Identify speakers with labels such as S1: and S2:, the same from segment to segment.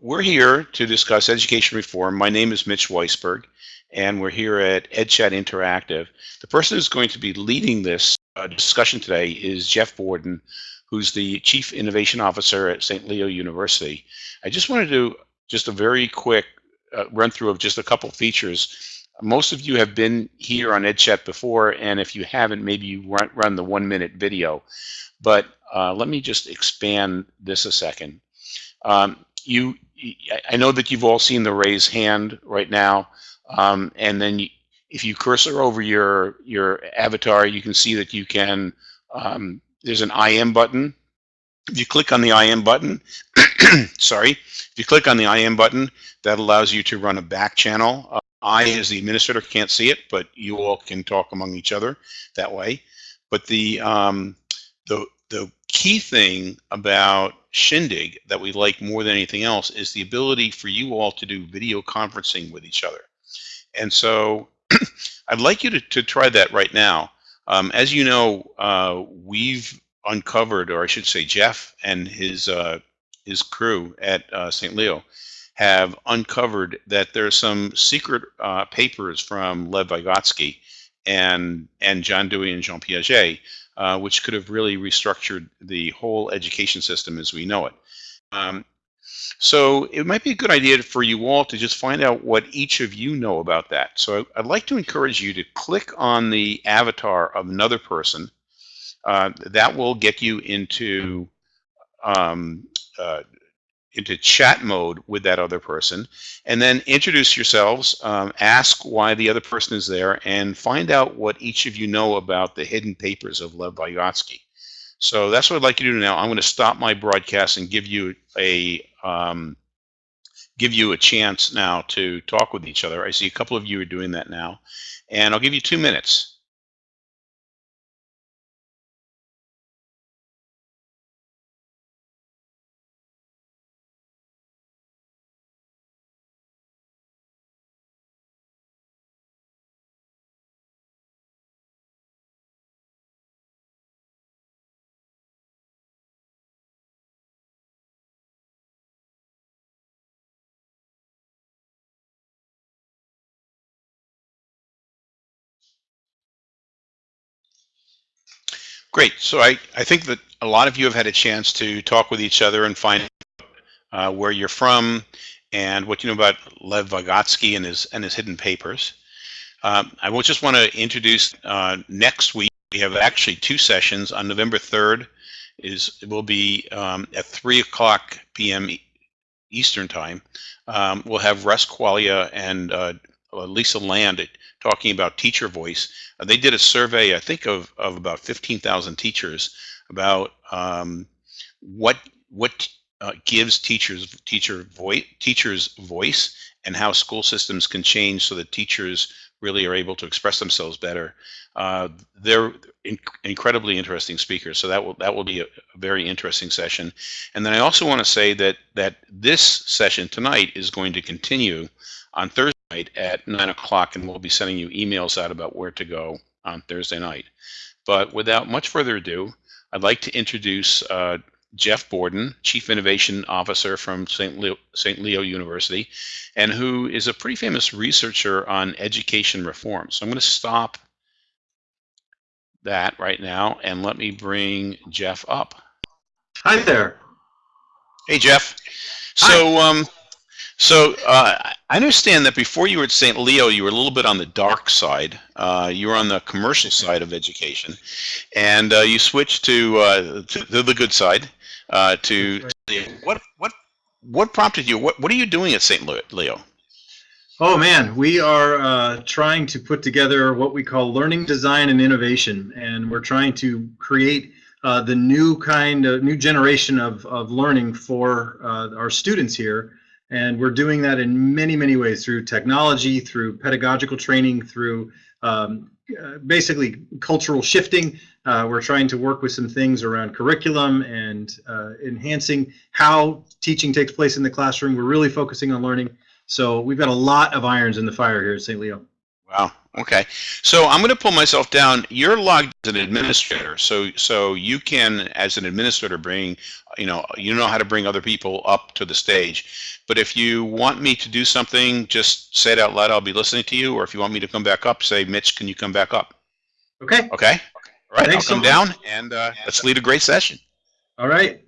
S1: we're here to discuss education reform. My name is Mitch Weisberg, and we're here at EdChat Interactive. The person who's going to be leading this uh, discussion today is Jeff Borden, who's the Chief Innovation Officer at St. Leo University. I just wanted to just a very quick uh, run through of just a couple features. Most of you have been here on EdChat before, and if you haven't, maybe you run, run the one minute video. But uh, let me just expand this a second. Um, you, I know that you've all seen the raise hand right now, um, and then you, if you cursor over your your avatar, you can see that you can. Um, there's an IM button. If you click on the IM button, sorry, if you click on the IM button, that allows you to run a back channel. Uh, I, as the administrator, can't see it, but you all can talk among each other that way. But the um, the the key thing about Shindig that we like more than anything else is the ability for you all to do video conferencing with each other. And so I'd like you to, to try that right now. Um, as you know, uh, we've uncovered, or I should say Jeff and his, uh, his crew at uh, St. Leo have uncovered that there's some secret uh, papers from Lev Vygotsky and, and John Dewey and Jean Piaget uh, which could have really restructured the whole education system as we know it. Um, so it might be a good idea for you all to just find out what each of you know about that. So I'd like to encourage you to click on the avatar of another person. Uh, that will get you into um, uh, into chat mode with that other person and then introduce yourselves, um, ask why the other person is there, and find out what each of you know about the hidden papers of Lev Vygotsky. So that's what I'd like you to do now. I'm going to stop my broadcast and give you a um, give you a chance now to talk with each other. I see a couple of you are doing that now. And I'll give you two minutes. Great. So I, I think that a lot of you have had a chance to talk with each other and find uh, where you're from and what you know about Lev Vygotsky and his and his hidden papers. Um, I will just want to introduce uh, next week. We have actually two sessions on November 3rd. Is it will be um, at 3 o'clock p.m. Eastern time. Um, we'll have Russ Quaglia and uh, Lisa Lande talking about teacher voice. Uh, they did a survey, I think, of, of about 15,000 teachers about um, what what uh, gives teachers teacher voice teachers voice and how school systems can change so that teachers really are able to express themselves better. Uh, they're in incredibly interesting speakers, so that will that will be a, a, very interesting session. And then I also want to say that that this session tonight is going to continue on Thursday night at 9 o'clock, and we'll be sending you emails out about where to go on Thursday night. But without much further ado, I'd like to introduce uh, Jeff Borden, Chief Innovation Officer from St. Leo, St. Leo University, and who is a pretty famous researcher on education reform. So I'm going to stop that right now and let me bring Jeff up.
S2: Hi there.
S1: Hey, Jeff. So, um, so uh, I understand that before you were at St. Leo, you were a little bit on the dark side. Uh, you were on the commercial side of education, and uh, you switched to, uh, to, the good side. Uh, to, what what what prompted you? What what are you doing at St. Leo?
S2: Oh man, we are uh, trying to put together what we call learning design and innovation, and we're trying to create the new kind of new generation of of learning for our students here and we're doing that in many, many ways through technology, through pedagogical training, through um, uh, basically cultural shifting. Uh, we're trying to work with some things around curriculum and uh, enhancing how teaching takes place in the classroom. We're really focusing on learning. So we've got a lot of irons in the fire here at St. Leo.
S1: Wow. Okay, so I'm going to pull myself down. You're logged as an administrator, so so you can, as an administrator, bring, you know, you know how to bring other people up to the stage. But if you want me to do something, just say it out loud. I'll be listening to you. Or if you want me to come back up, say, Mitch, can you come back up?
S2: Okay.
S1: Okay. All right.
S2: Thanks
S1: I'll come
S2: so
S1: down and uh, let's lead a great session.
S2: All right.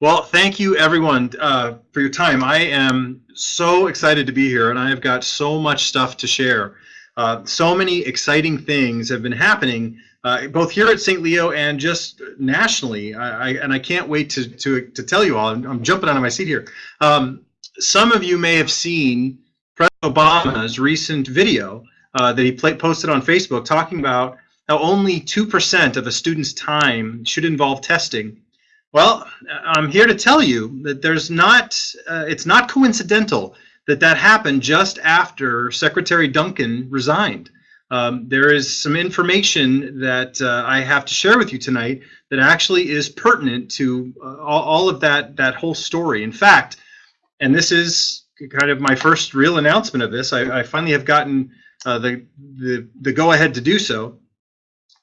S2: Well, thank you everyone uh, for your time. I am so excited to be here, and I have got so much stuff to share. Uh, so many exciting things have been happening, uh, both here at St. Leo and just nationally. I, I, and I can't wait to, to, to tell you all. I'm, I'm jumping out of my seat here. Um, some of you may have seen President Obama's recent video uh, that he posted on Facebook talking about how only 2% of a student's time should involve testing well, I'm here to tell you that there's not, uh, it's not coincidental that that happened just after Secretary Duncan resigned. Um, there is some information that uh, I have to share with you tonight that actually is pertinent to uh, all, all of that, that whole story. In fact, and this is kind of my first real announcement of this, I, I finally have gotten uh, the, the, the go-ahead to do so.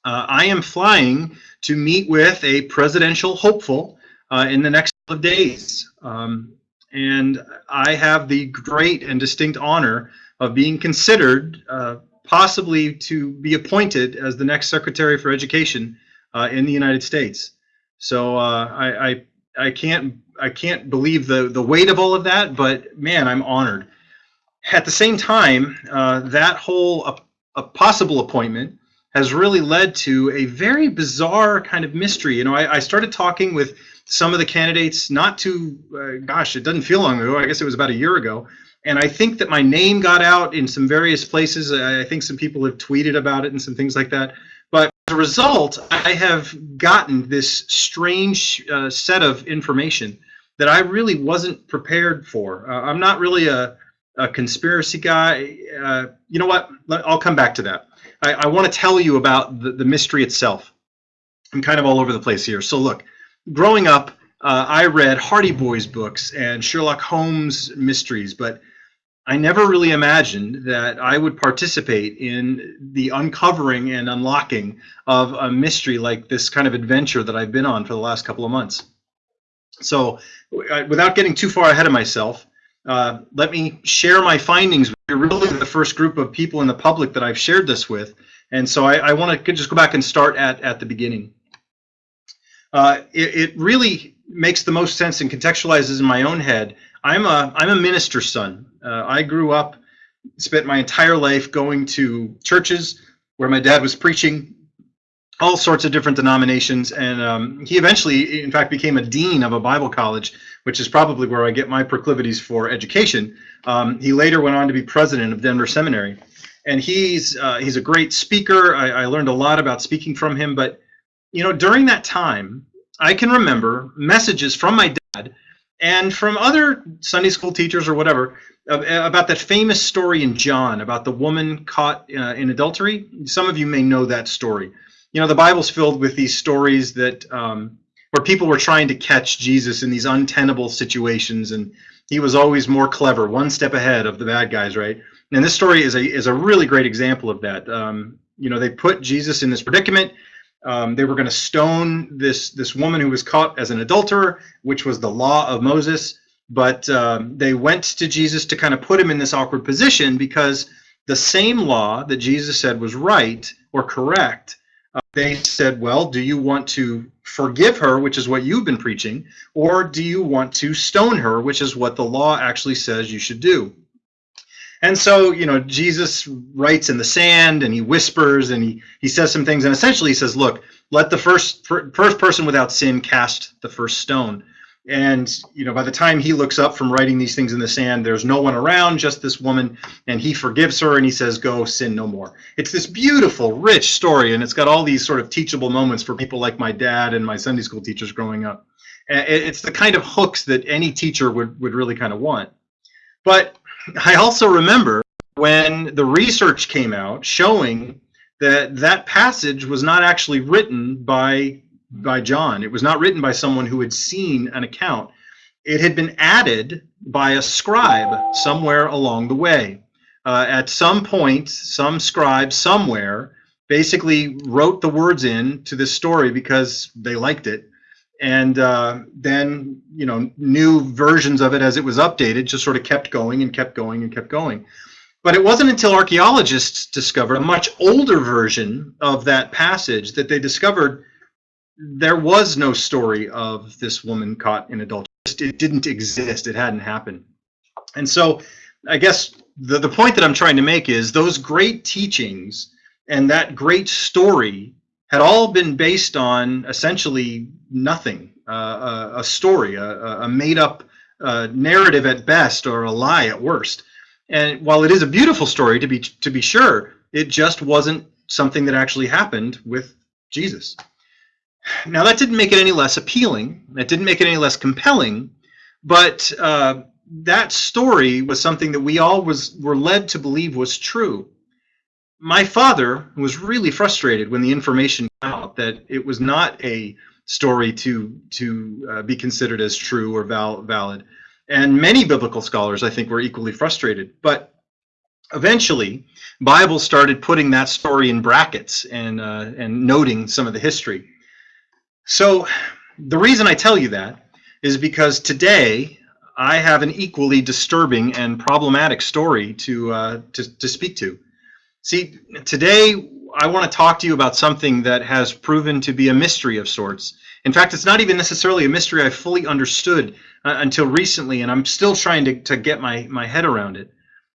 S2: Uh, I am flying to meet with a presidential hopeful uh, in the next couple of days. Um, and I have the great and distinct honor of being considered uh, possibly to be appointed as the next Secretary for Education uh, in the United States. So uh, I, I, I can't I can't believe the the weight of all of that, but man, I'm honored. At the same time, uh, that whole a possible appointment has really led to a very bizarre kind of mystery. You know, I, I started talking with some of the candidates not too, uh, gosh, it doesn't feel long ago. I guess it was about a year ago. And I think that my name got out in some various places. I think some people have tweeted about it and some things like that. But as a result, I have gotten this strange uh, set of information that I really wasn't prepared for. Uh, I'm not really a, a conspiracy guy. Uh, you know what? I'll come back to that. I, I want to tell you about the, the mystery itself. I'm kind of all over the place here. So look, growing up, uh, I read Hardy Boys books and Sherlock Holmes mysteries, but I never really imagined that I would participate in the uncovering and unlocking of a mystery like this kind of adventure that I've been on for the last couple of months. So without getting too far ahead of myself, uh, let me share my findings. You're really the first group of people in the public that I've shared this with, and so I, I want to just go back and start at, at the beginning. Uh, it, it, really makes the most sense and contextualizes in my own head. I'm a, I'm a minister's son. Uh, I grew up, spent my entire life going to churches where my dad was preaching all sorts of different denominations, and um, he eventually, in fact, became a dean of a Bible college, which is probably where I get my proclivities for education. Um, he later went on to be president of Denver Seminary, and he's uh, he's a great speaker. I, I learned a lot about speaking from him, but you know, during that time, I can remember messages from my dad and from other Sunday school teachers or whatever about that famous story in John about the woman caught uh, in adultery. Some of you may know that story you know, the Bible's filled with these stories that um, where people were trying to catch Jesus in these untenable situations, and he was always more clever, one step ahead of the bad guys, right? And this story is a is a really great example of that. Um, you know, they put Jesus in this predicament. Um, they were going to stone this this woman who was caught as an adulterer, which was the law of Moses. But um, they went to Jesus to kind of put him in this awkward position because the same law that Jesus said was right or correct uh, they said, well, do you want to forgive her, which is what you've been preaching, or do you want to stone her, which is what the law actually says you should do? And so, you know, Jesus writes in the sand and he whispers and he, he says some things and essentially he says, look, let the first, first person without sin cast the first stone. And you know, by the time he looks up from writing these things in the sand, there's no one around, just this woman, and he forgives her and he says, "Go sin no more." It's this beautiful, rich story, and it's got all these sort of teachable moments for people like my dad and my Sunday school teachers growing up. It's the kind of hooks that any teacher would would really kind of want. But I also remember when the research came out showing that that passage was not actually written by by John. It was not written by someone who had seen an account. It had been added by a scribe somewhere along the way. uh, at some point, some scribe somewhere basically wrote the words in to this story because they liked it. And uh, then, you know, new versions of it as it was updated just sort of kept going and kept going and kept going. But it wasn't until archaeologists discovered a much older version of that passage that they discovered there was no story of this woman caught in adultery. It didn't exist. It hadn't happened. And so I guess the, the point that I'm trying to make is those great teachings and that great story had all been based on essentially nothing, uh, a, a, story, a, a made up uh, narrative at best or a lie at worst. And while it is a beautiful story to be to be sure, it just wasn't something that actually happened with Jesus. Now that didn't make it any less appealing. That didn't make it any less compelling. But uh, that story was something that we all was were led to believe was true. My father was really frustrated when the information came out that it was not a story to to uh, be considered as true or val valid. And many biblical scholars, I think, were equally frustrated. But eventually, Bible started putting that story in brackets and uh, and noting some of the history. So the reason I tell you that is because today I have an equally disturbing and problematic story to uh, to, to speak to. See, today I want to talk to you about something that has proven to be a mystery of sorts. In fact, it's not even necessarily a mystery I fully understood uh, until recently, and I'm still trying to, to get my, my head around it.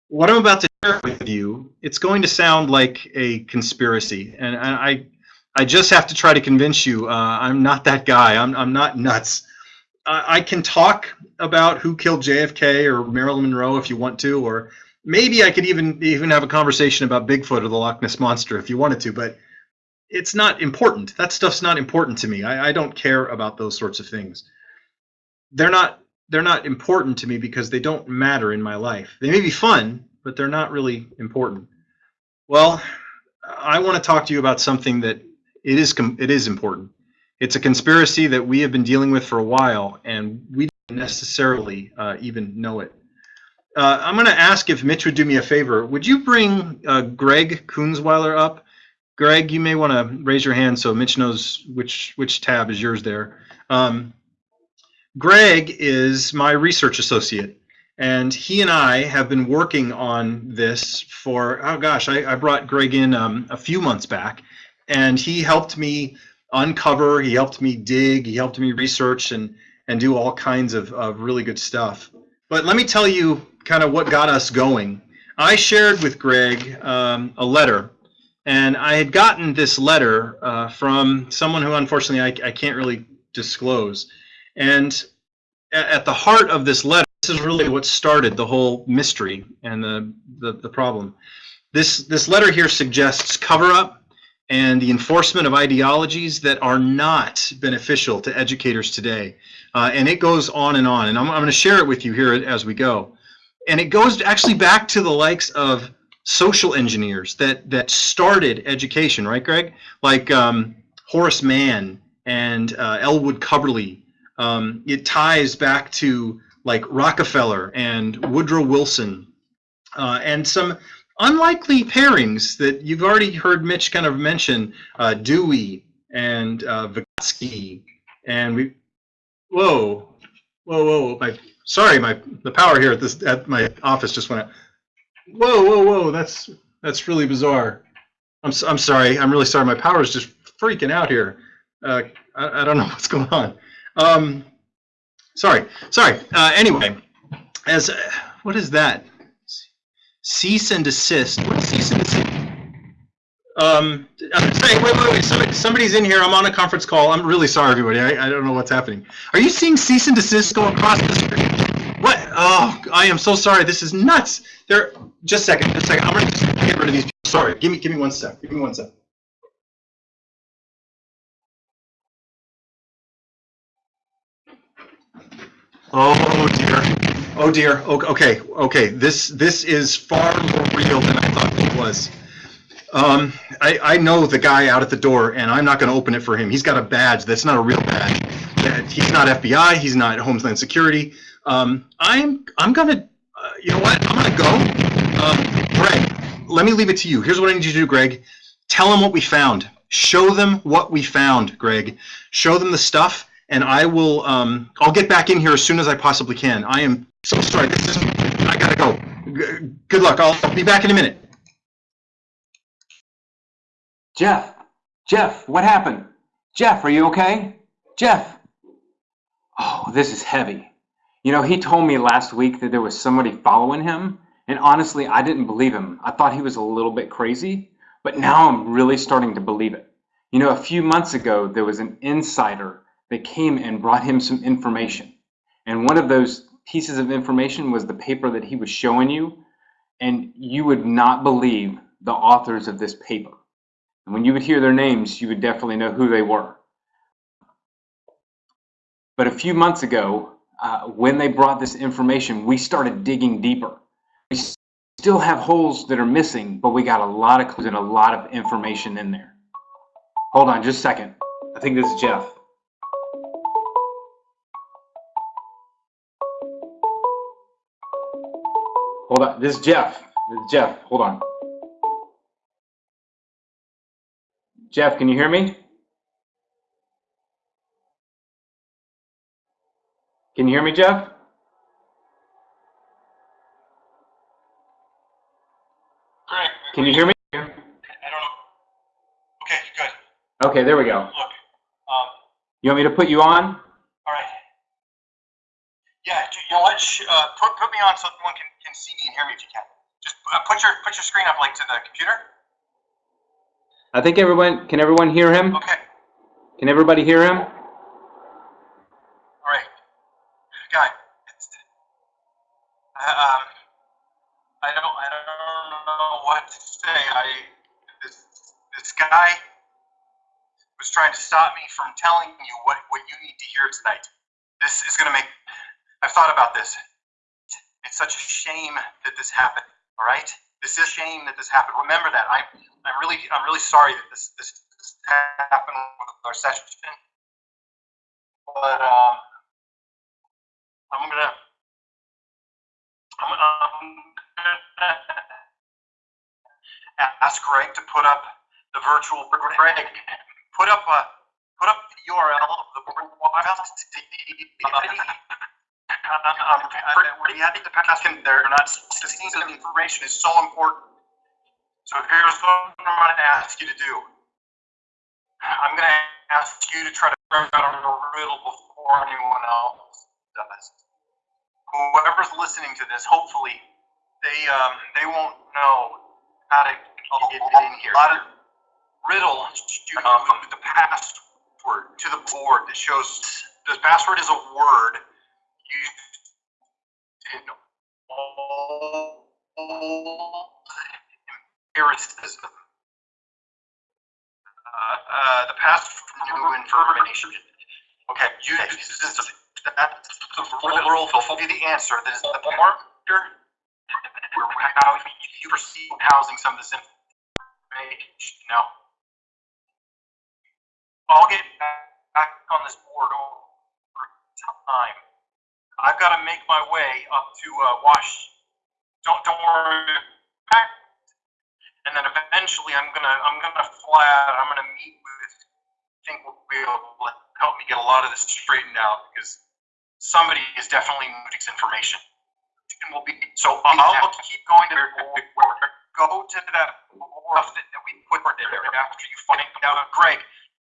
S2: What I'm about to share with you, it's going to sound like a conspiracy, and I, I just have to try to convince you uh, I'm not that guy. I'm, I'm not nuts. I, I can talk about who killed JFK or Marilyn Monroe if you want to, or maybe I could even even have a conversation about Bigfoot or the Loch Ness monster if you wanted to, but it's not important. That stuff's not important to me. I, I don't care about those sorts of things they're not they're not important to me because they don't matter in my life. They may be fun, but they're not really important. Well, I want to talk to you about something that it is it is important. It's a conspiracy that we have been dealing with for a while, and we don't necessarily uh, even know it. Uh, I'm going to ask if Mitch would do me a favor. Would you bring uh, Greg Kunzweiler up? Greg, you may want to raise your hand so Mitch knows which which tab is yours there. Um, Greg is my research associate, and he and I have been working on this for, oh gosh, I, I brought Greg in um, a few months back, and he helped me uncover, he helped me dig, he helped me research and, and do all kinds of, of really good stuff. But let me tell you kind of what got us going. I shared with Greg um, a letter, and I had gotten this letter uh, from someone who unfortunately I, I can't really disclose. And at the heart of this letter, this is really what started the whole mystery and the, the, the problem. This, this letter here suggests cover-up and the enforcement of ideologies that are not beneficial to educators today. Uh, and it goes on and on. And I'm, I'm going to share it with you here as we go. And it goes actually back to the likes of social engineers that, that started education, right, Greg? Like um, Horace Mann and uh, Ellwood Cubberley um, it ties back to like Rockefeller and Woodrow Wilson uh, and some unlikely pairings that you've already heard Mitch kind of mention, uh, Dewey and uh, Vygotsky, and we, whoa, whoa, whoa, my, sorry, my, the power here at this, at my office just went out. Whoa, whoa, whoa, that's, that's really bizarre. I'm, I'm sorry, I'm really sorry, my power is just freaking out here. Uh, I, I don't know what's going on. Um, sorry, sorry. Uh, anyway, as what is that? Cease and desist. What cease and desist? Um, I'm wait, wait, wait. Somebody, somebody's in here. I'm on a conference call. I'm really sorry, everybody. I, I don't know what's happening. Are you seeing cease and desist go across the screen? What? Oh, I am so sorry. This is nuts. There. Just a second. Just a second. I'm gonna get rid of these. People. Sorry. Give me. Give me one sec. Give me one sec. Oh dear. Oh dear. Okay. Okay. This this is far more real than I thought it was. Um, I, I know the guy out at the door, and I'm not going to open it for him. He's got a badge that's not a real badge. He's not FBI. He's not Homeland Security. Um, I'm I'm gonna, uh, you know what? I'm gonna go.
S3: Um, Greg, let me leave it to you. Here's what I need you to do, Greg. Tell them what we found. Show them what we found, Greg. Show them the stuff, and I will. Um, I'll get back in here as soon as I possibly can. I am so sorry. This is. I gotta go. G- Good luck. I'll, I'll be back in a minute.
S4: Jeff, Jeff, what happened? Jeff, are you okay? Jeff. Oh, this is heavy. You know, he told me last week that there was somebody following him, and honestly, I didn't believe him. I thought he was a little bit crazy, but now I'm really starting to believe it. You know, a few months ago, there was an insider that came and brought him some information. And one of those pieces of information was the paper that he was showing you, and you would not believe the authors of this paper. And when you would hear their names, you would definitely know who they were. But a few months ago, uh, when they brought this information, we started digging deeper. We still have holes that are missing, but we got a lot of clues and a lot of information in there. Hold on just a second. I think this is Jeff. Hold on. This is Jeff. This is Jeff. Hold on. Jeff, can you hear me? Can you hear me, Jeff?
S2: Greg,
S4: Can you hear me?
S2: I don't know. Okay, good.
S4: Okay, there we go.
S2: Look, um,
S4: You want me to put you on?
S2: all right. Yeah, you know what? Uh, put put me on so everyone can, can see me and hear me if you can. Just uh, put your put your screen up like to the computer.
S4: I think everyone, can everyone hear him?
S2: Okay.
S4: Can everybody hear him?
S2: All right. Guy, it's, uh, um, I don't I don't know what to say. I this this guy was trying to stop me from telling you what what you need to hear tonight. This is gonna make. I've thought about this. It's such a shame that this happened. All right. This is a shame that this happened. Remember that. I'm I'm really I'm really sorry that this this, this happened with our session. But um, I'm gonna. I'm, I'm gonna ask Greg to put up the virtual. Greg, put up a put up the URL of the wild um, pretty happy to pass in there. Not this piece of information is so important. So here's what I'm going to ask you to do. I'm going to ask you to try to figure out a riddle before anyone else does. Whoever's listening to this, hopefully, they um, they won't know how to get in here. A lot of riddle you um, the password to the board that shows the password is a word empiricism. Uh, uh, the past from new information. Okay, you this that's the will be the answer. That is the marker where how you perceive housing some of this information. Now, I'll get back on this board over time. I've got to make my way up to uh, Wash. Don't don't worry. And then eventually, I'm gonna I'm gonna fly out. I'm gonna meet with. I think will be able to help me get a lot of this straightened out because somebody is definitely moving information. And we'll be so I'll keep going to go to that stuff that, that we put there after you find out. Greg,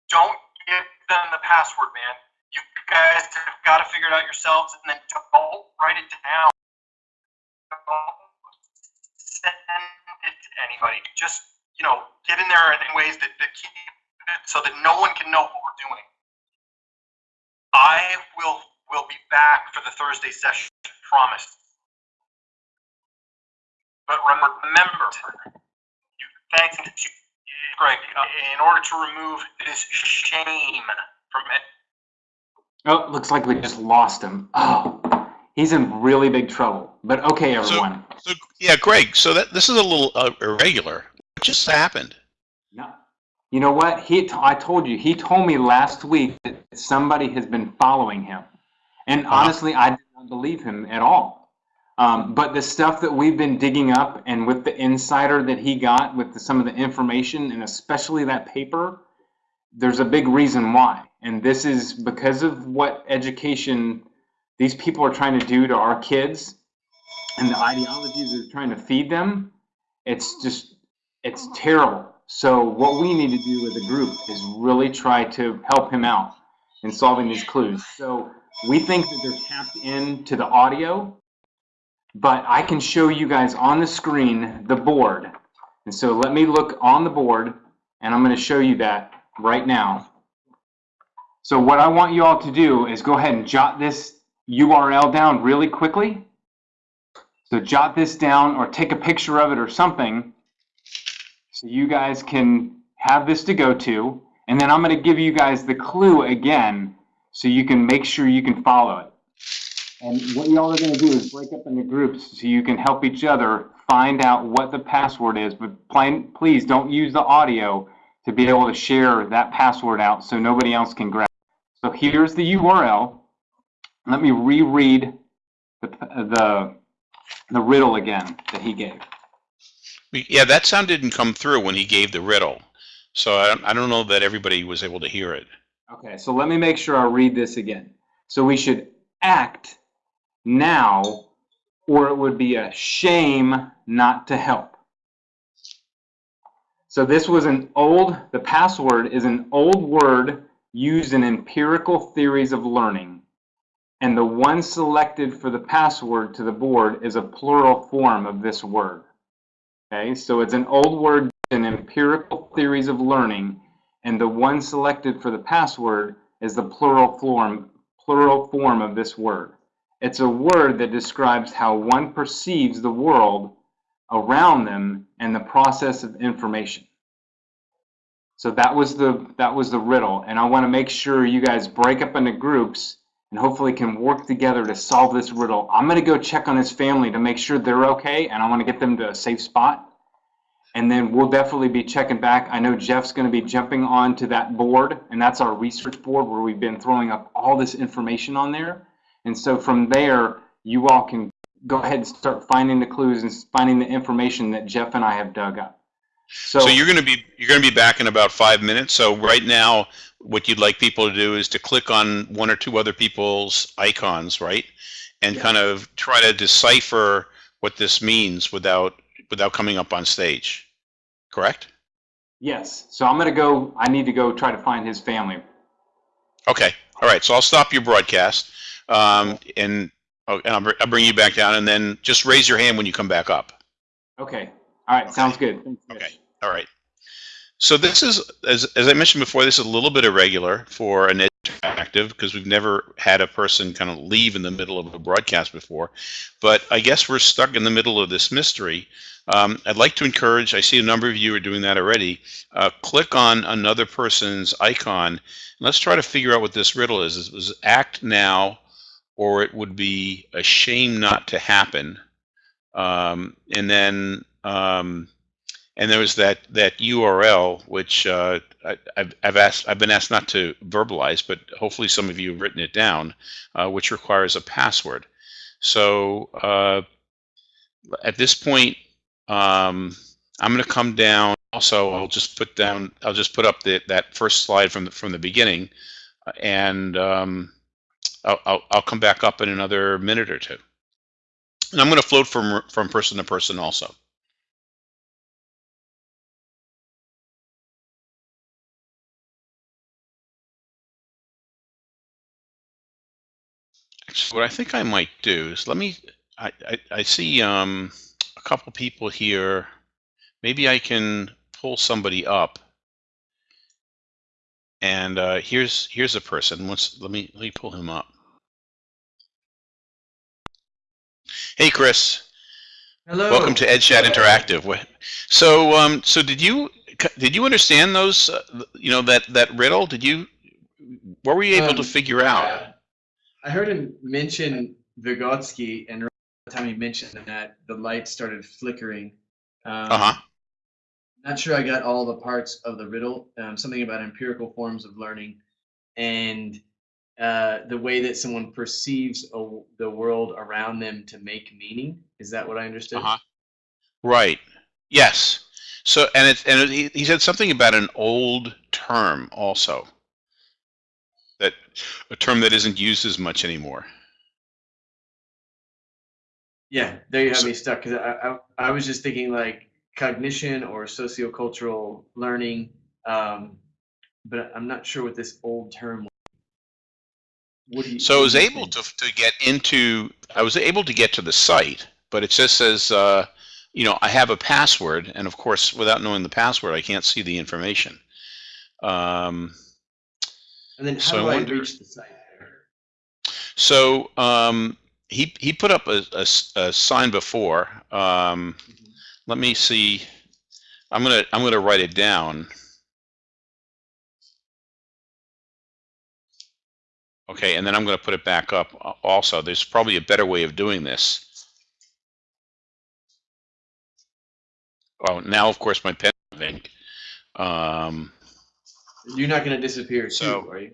S2: don't give them the password, man. You guys have got to figure it out yourselves, and then don't write it down. Send it to anybody. Just you know, get in there in ways that, that keep it so that no one can know what we're doing. I will will be back for the Thursday session, promise. But remember, you thank you, Greg, in order to remove this shame from it.
S4: Oh, looks like we just lost him. Oh, he's in really big trouble. But okay, everyone.
S1: So yeah, Greg. So that this is a little uh, irregular. What just happened?
S4: No. You know what? He t- I told you, he told me last week that somebody has been following him. And
S1: Uh-huh.
S4: honestly, I did not believe him at all. Um, but the stuff that we've been digging up and with the insider that he got with the, some of the information and especially that paper, there's a big reason why. And this is because of what education these people are trying to do to our kids and the ideologies they're trying to feed them. It's just, it's terrible. So what we need to do as a group is really try to help him out in solving these clues. So we think that they're tapped into the audio, but I can show you guys on the screen the board. And so let me look on the board and I'm going to show you that right now. So what I want you all to do is go ahead and jot this URL down really quickly. So jot this down or take a picture of it or something so you guys can have this to go to. And then I'm going to give you guys the clue again so you can make sure you can follow it. And what y'all are going to do is break up into groups so you can help each other find out what the password is. But plain, please don't use the audio to be able to share that password out so nobody else can grab. So here's the URL. Let me reread the, the, the riddle again that he gave.
S1: Yeah, that sound didn't come through when he gave the riddle. So I I don't know that everybody was able to hear it.
S4: Okay, so let me make sure I read this again. So we should act now, or it would be a shame not to help. So this was an old, the password is an old word used in empirical theories of learning. And the one selected for the password to the board is a plural form of this word. Okay, so it's an old word in empirical theories of learning, and the one selected for the password is the plural form, plural form of this word. It's a word that describes how one perceives the world around them and the process of information. So that was the that was the riddle, and I want to make sure you guys break up into groups and hopefully can work together to solve this riddle. I'm going to go check on his family to make sure they're okay, and I want to get them to a safe spot. And then we'll definitely be checking back. I know Jeff's going to be jumping onto that board, and that's our research board where we've been throwing up all this information on there. And so from there, you all can go ahead and start finding the clues and finding the information that Jeff and I have dug up. So,
S1: So you're going to be you're going to be back in about five minutes. So right now, what you'd like people to do is to click on one or two other people's icons, right, and
S4: Yeah.
S1: kind of try to decipher what this means without without coming up on stage. Correct?
S4: yes. So I'm going to go. I need to go try to find his family.
S1: Okay. All right. So I'll stop your broadcast, um, and, oh, and I'll, br- I'll bring you back down, and then just raise your hand when you come back up.
S4: Okay. All right. Sounds good. Thanks,
S1: Okay. All right. So this is, as, as I mentioned before, this is a little bit irregular for an interactive because we've never had a person kind of leave in the middle of a broadcast before. But I guess we're stuck in the middle of this mystery. Um, I'd like to encourage, I see a number of you are doing that already, uh, click on another person's icon. And let's try to figure out what this riddle is. Is was act now or it would be a shame not to happen. Um, and then um, and there was that that URL which uh, I, I've, I've asked I've been asked not to verbalize, but hopefully some of you have written it down, uh, which requires a password. So uh, at this point, um, I'm going to come down. Also, I'll just put down I'll just put up the, that first slide from the, from the beginning, and um, I'll, I'll I'll come back up in another minute or two. And I'm going to float from from person to person also. Actually, what I think I might do is let me. I, I, I see um, a couple people here. Maybe I can pull somebody up. And uh, here's here's a person. Let's let me let me pull him up. Hey, Chris.
S5: Hello.
S1: Welcome to EdChat Interactive. So, um, so did you did you understand those? Uh, you know that that riddle? Did you? What were you able to
S5: Um,
S1: figure out?
S5: I heard him mention Vygotsky, and around the time he mentioned that, the light started flickering. Um,
S1: Uh huh.
S5: Not sure I got all the parts of the riddle. Um, something about empirical forms of learning, and uh, the way that someone perceives a, the world around them to make meaning. Is that what I understood?
S1: Uh-huh. Right. Yes. So, and it's and it, he- he said something about an old term also. That a term that isn't used as much anymore.
S5: Yeah, there you have
S1: So-
S5: me stuck because I, I I was just thinking like cognition or sociocultural learning, um, but I'm not sure what this old term. was. You?
S1: So I was able
S5: think?
S1: to to get into I was able to get to the site, but it just says uh, you know I have a password, and of course without knowing the password, I can't see the information. Um,
S5: And then how
S1: so I
S5: do I,
S1: wonder-
S5: reach the site?
S1: so um, he he put up a a sign before. Um,
S5: Mhm.
S1: let me see. I'm gonna I'm gonna write it down. Okay, and then I'm gonna put it back up. Also, there's probably a better way of doing this. Oh, now of course my pen ink. Um,
S5: You're not going to disappear
S1: So-
S5: too, are you?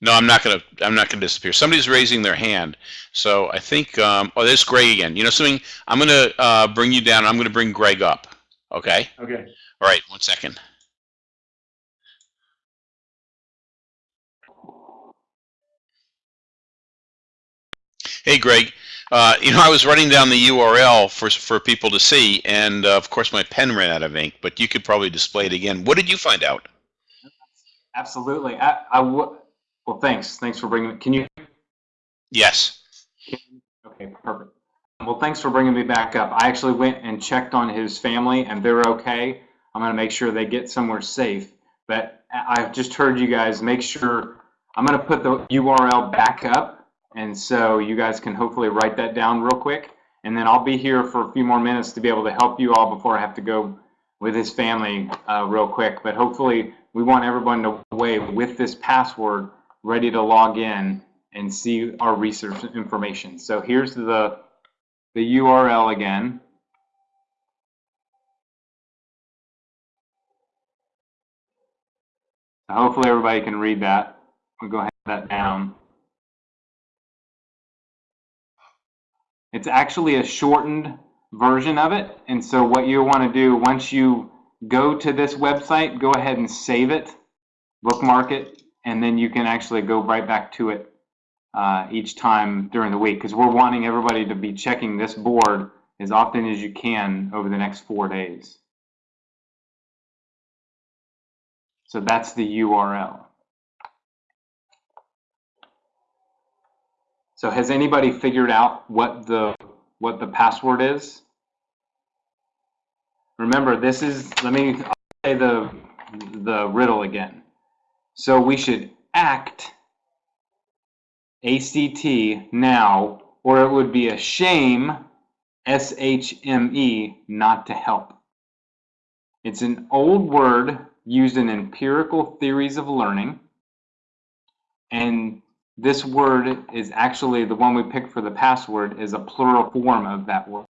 S1: no, I'm not gonna. I'm not gonna disappear. Somebody's raising their hand, so I think. Um, oh, there's Greg again. You know something? I'm gonna uh, bring you down. I'm gonna bring Greg up. Okay.
S5: Okay.
S1: All right. One second. Hey, Greg. Uh, you know, I was writing down the URL for for people to see, and uh, of course, my pen ran out of ink. But you could probably display it again. What did you find out?
S4: Absolutely. I, I w- well, thanks. Thanks for bringing. Can you?
S1: Yes.
S4: Okay, perfect. Well, thanks for bringing me back up. I actually went and checked on his family, and they're okay. I'm going to make sure they get somewhere safe. But I've just heard you guys make sure. I'm going to put the URL back up, and so you guys can hopefully write that down real quick. And then I'll be here for a few more minutes to be able to help you all before I have to go with his family uh, real quick. But hopefully, we want everyone to away with this password ready to log in and see our research information. So here's the, the URL again. Hopefully everybody can read that. We'll go ahead and that down. It's actually a shortened version of it. And so what you want to do, once you go to this website, go ahead and save it, bookmark it, and then you can actually go right back to it uh, each time during the week because we're wanting everybody to be checking this board as often as you can over the next four days. So that's the URL. So has anybody figured out what the what the password is? Remember, this is let me say the the riddle again. So we should act ACT now, or it would be a shame, SHME, not to help. It's an old word used in empirical theories of learning. And this word is actually the one we picked for the password is a plural form of that word.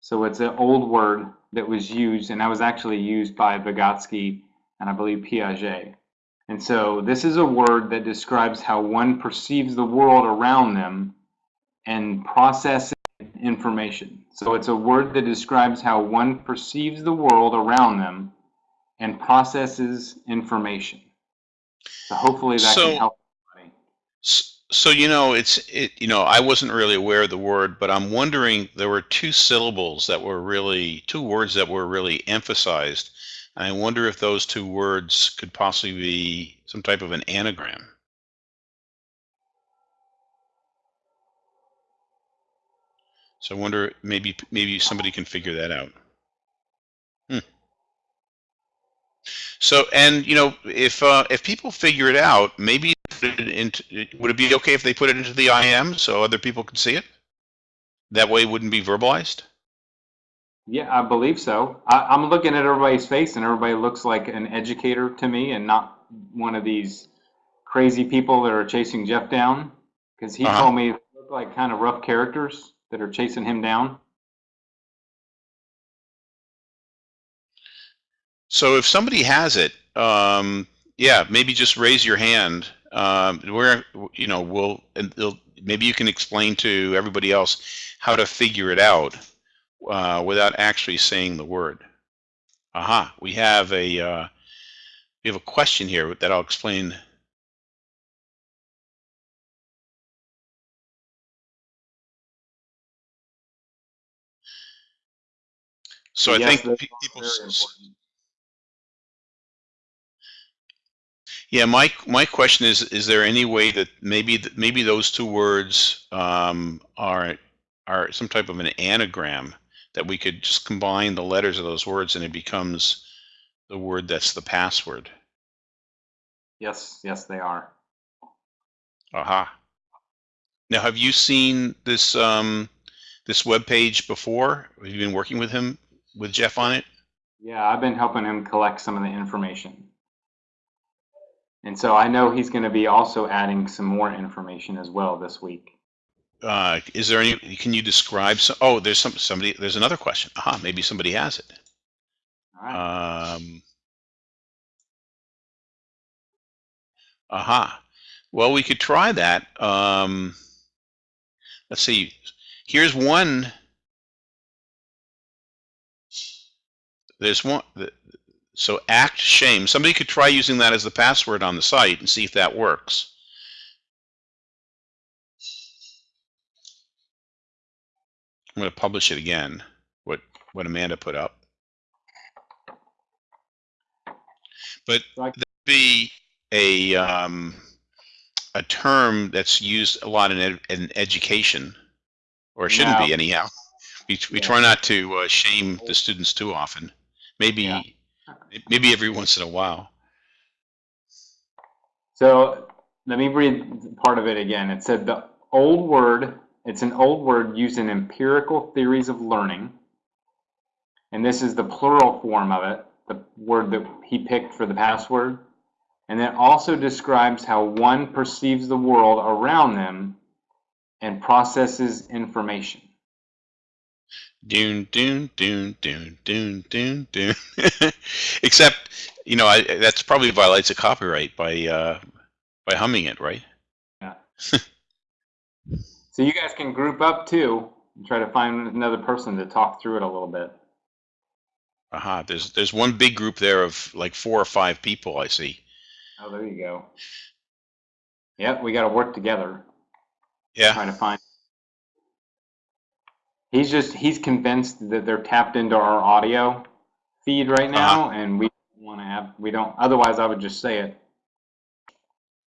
S4: So it's an old word that was used, and that was actually used by Vygotsky and I believe Piaget. And so this is a word that describes how one perceives the world around them and processes information. So it's a word that describes how one perceives the world around them and processes information. So hopefully that
S1: So-
S4: can help.
S1: So you know, it's it. You know, I wasn't really aware of the word, but I'm wondering there were two syllables that were really two words that were really emphasized, and I wonder if those two words could possibly be some type of an anagram. So I wonder maybe maybe somebody can figure that out. Hmm. So and you know if uh, if people figure it out, maybe put it into, would it be okay if they put it into the IM so other people could see it? That way it wouldn't be verbalized?
S4: Yeah, I believe so. I, I'm looking at everybody's face, and everybody looks like an educator to me, and not one of these crazy people that are chasing Jeff down. Because he
S1: Uh-huh.
S4: told me they look like kind of rough characters that are chasing him down.
S1: So if somebody has it, um, yeah, maybe just raise your hand um, where you know we'll and they'll, maybe you can explain to everybody else how to figure it out uh, without actually saying the word. Aha, we have a uh, we have a question here that I'll explain. So I think
S4: those
S1: pe-
S4: are
S1: people.
S4: very
S1: s-
S4: important.
S1: Yeah, my my question is: Is there any way that maybe maybe those two words um, are are some type of an anagram that we could just combine the letters of those words and it becomes the word that's the password?
S4: Yes, yes, they are.
S1: Aha. Now, have you seen this um, this web page before? Have you been working with him with Jeff on it?
S4: Yeah, I've been helping him collect some of the information. And so I know he's going to be also adding some more information as well this week.
S1: Uh, is there any? Can you describe some? Oh, there's some somebody. There's another question. Aha, maybe somebody has it.
S4: All right.
S1: Um, aha. Well, we could try that. Um, let's see. Here's one. There's one. So act shame. Somebody could try using that as the password on the site and see if that works. I'm going to publish it again. What what Amanda put up. But that'd be a um, a term that's used a lot in, ed, in education, or it shouldn't be anyhow. We, we
S4: Yeah.
S1: try not to uh, shame the students too often. Maybe
S4: Yeah.
S1: Maybe every once in a while.
S4: So let me read part of it again. It said the old word, it's an old word used in empirical theories of learning. And this is the plural form of it, the word that he picked for the password. And it also describes how one perceives the world around them and processes information.
S1: Doon doon doon doon doon doon doon. Except, you know, I, that's probably violates a copyright by uh, by humming it, right? Yeah.
S4: so you guys can group up too and try to find another person to talk through it a little bit.
S1: Aha. There's there's one big group there of like four or five people. I see.
S4: Oh, there you go. Yep, we got to work together.
S1: Yeah.
S4: trying to find. He's just he's convinced that they're tapped into our audio feed right now, and we want to have we don't. Otherwise, I would just say it.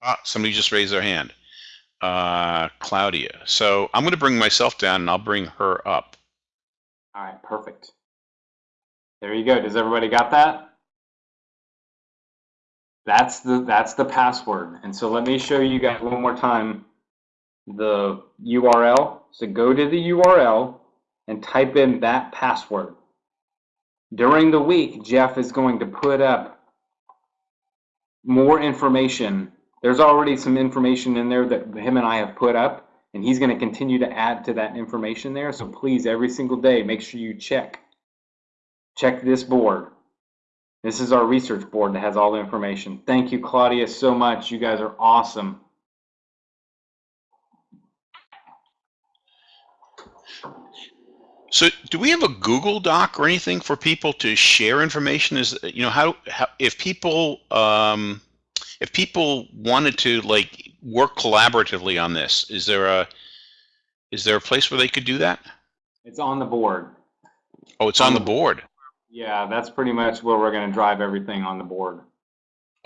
S1: Ah, somebody just raised their hand. Uh, Claudia. So I'm going to bring myself down and I'll bring her up.
S4: All right, perfect. There you go. Does everybody got that? That's the that's the password. And so let me show you guys one more time the URL. So go to the URL and type in that password. During the week, Jeff is going to put up more information. There's already some information in there that him and I have put up, and he's going to continue to add to that information there. So please, every single day, make sure you check. Check this board. This is our research board that has all the information. Thank you, Claudia, so much. You guys are awesome.
S1: So do we have a Google Doc or anything for people to share information? Is you know how, how if people um, if people wanted to like work collaboratively on this, is there a is there a place where they could do that?
S4: It's on the board.
S1: Oh, it's on the board.
S4: Yeah, that's pretty much where we're going to drive everything on the board.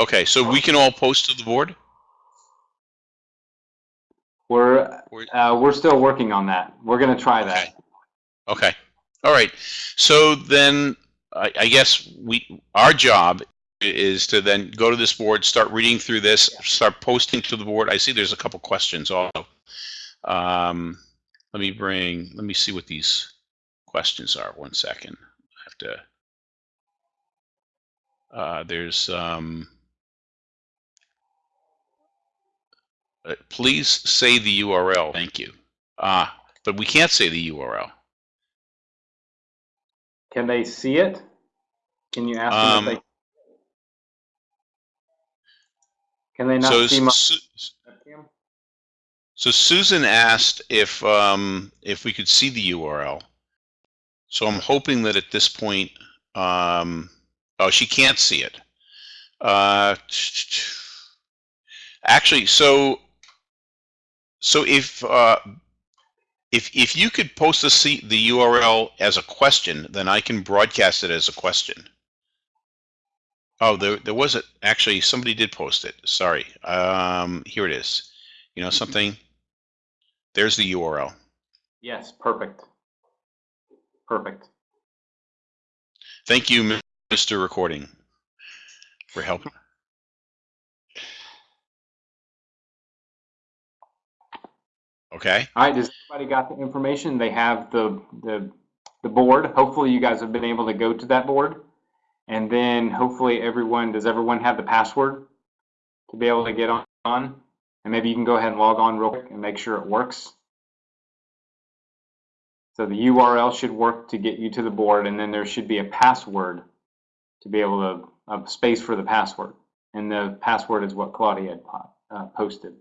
S1: Okay, so we can all post to the board.
S4: We're uh, we're still working on that. We're going to try that.
S1: Okay. All right. So then I, I guess we our job is to then go to this board, start reading through this, start posting to the board. I see there's a couple questions also. Um, let me bring. Let me see what these questions are. One second. I have to. Uh, there's. Um, uh, please say the URL. Thank you. Ah, but we can't say the URL.
S4: Can they see it? Can you ask them
S1: Um,
S4: if they? Can they not
S1: So,
S4: see my
S1: Su- so Susan asked if um, if we could see the URL. So I'm hoping that at this point, um, oh, she can't see it. Uh, actually, so so if uh, if if you could post the C, the URL as a question, then I can broadcast it as a question. Oh, there there was a actually somebody did post it. Sorry. Um, here it is. You know something? There's the URL.
S4: Yes, perfect. Perfect.
S1: Thank you, Mr. Recording, for helping. Okay.
S4: All right, does everybody got the information? They have the, the, the board. Hopefully you guys have been able to go to that board. And then hopefully everyone, does everyone have the password to be able to get on? And maybe you can go ahead and log on real quick and make sure it works. So the URL should work to get you to the board and then there should be a password to be able to, a space for the password. And the password is what Claudia had uh, posted.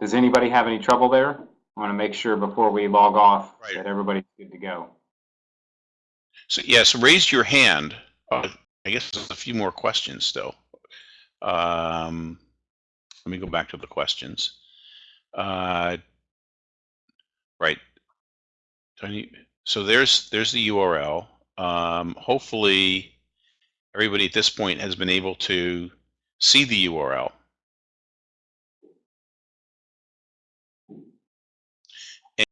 S4: Does anybody have any trouble there? I want to make sure before we log off
S1: Right.
S4: that everybody's good to go.
S1: So yes, raise your hand. Uh, I guess there's a few more questions still. Um, let me go back to the questions. Uh, right. Tony, so there's there's the URL. Um, hopefully, everybody at this point has been able to see the URL.